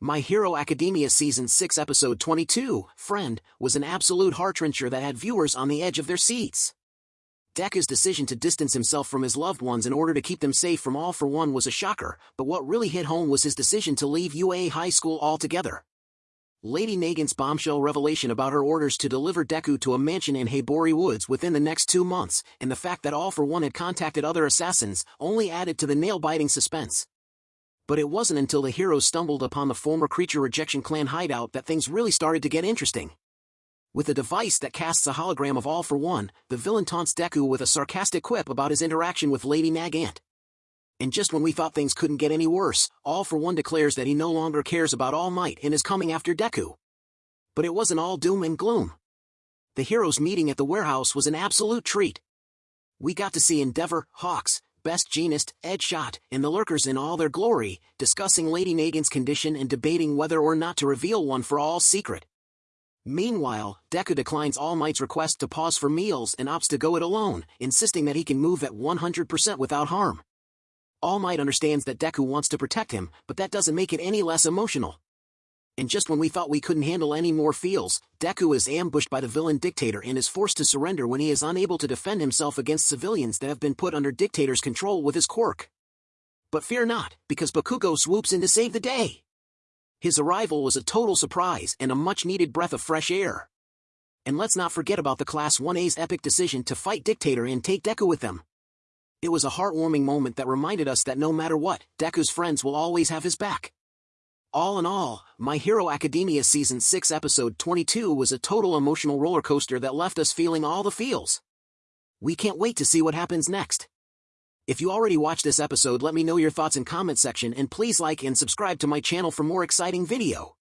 My Hero Academia Season 6 Episode 22, Friend, was an absolute heart-wrencher that had viewers on the edge of their seats. Deku's decision to distance himself from his loved ones in order to keep them safe from All for One was a shocker, but what really hit home was his decision to leave UA High School altogether. Lady Nagant's bombshell revelation about her orders to deliver Deku to a mansion in Hibori Woods within the next two months, and the fact that All for One had contacted other assassins, only added to the nail-biting suspense but it wasn't until the heroes stumbled upon the former Creature Rejection Clan hideout that things really started to get interesting. With a device that casts a hologram of All for One, the villain taunts Deku with a sarcastic quip about his interaction with Lady Nagant. And just when we thought things couldn't get any worse, All for One declares that he no longer cares about All Might and is coming after Deku. But it wasn't all doom and gloom. The heroes meeting at the warehouse was an absolute treat. We got to see Endeavor, Hawks, Best Jeanist Ed Shot, and the Lurkers in all their glory, discussing Lady Nagant's condition and debating whether or not to reveal one for all secret. Meanwhile, Deku declines All Might's request to pause for meals and opts to go it alone, insisting that he can move at 100% without harm. All Might understands that Deku wants to protect him, but that doesn't make it any less emotional and just when we thought we couldn't handle any more feels, Deku is ambushed by the villain dictator and is forced to surrender when he is unable to defend himself against civilians that have been put under dictator's control with his quirk. But fear not, because Bakugo swoops in to save the day. His arrival was a total surprise and a much-needed breath of fresh air. And let's not forget about the Class 1A's epic decision to fight Dictator and take Deku with them. It was a heartwarming moment that reminded us that no matter what, Deku's friends will always have his back. All in all, My Hero Academia Season 6 Episode 22 was a total emotional roller coaster that left us feeling all the feels. We can't wait to see what happens next. If you already watched this episode let me know your thoughts in comment section and please like and subscribe to my channel for more exciting video.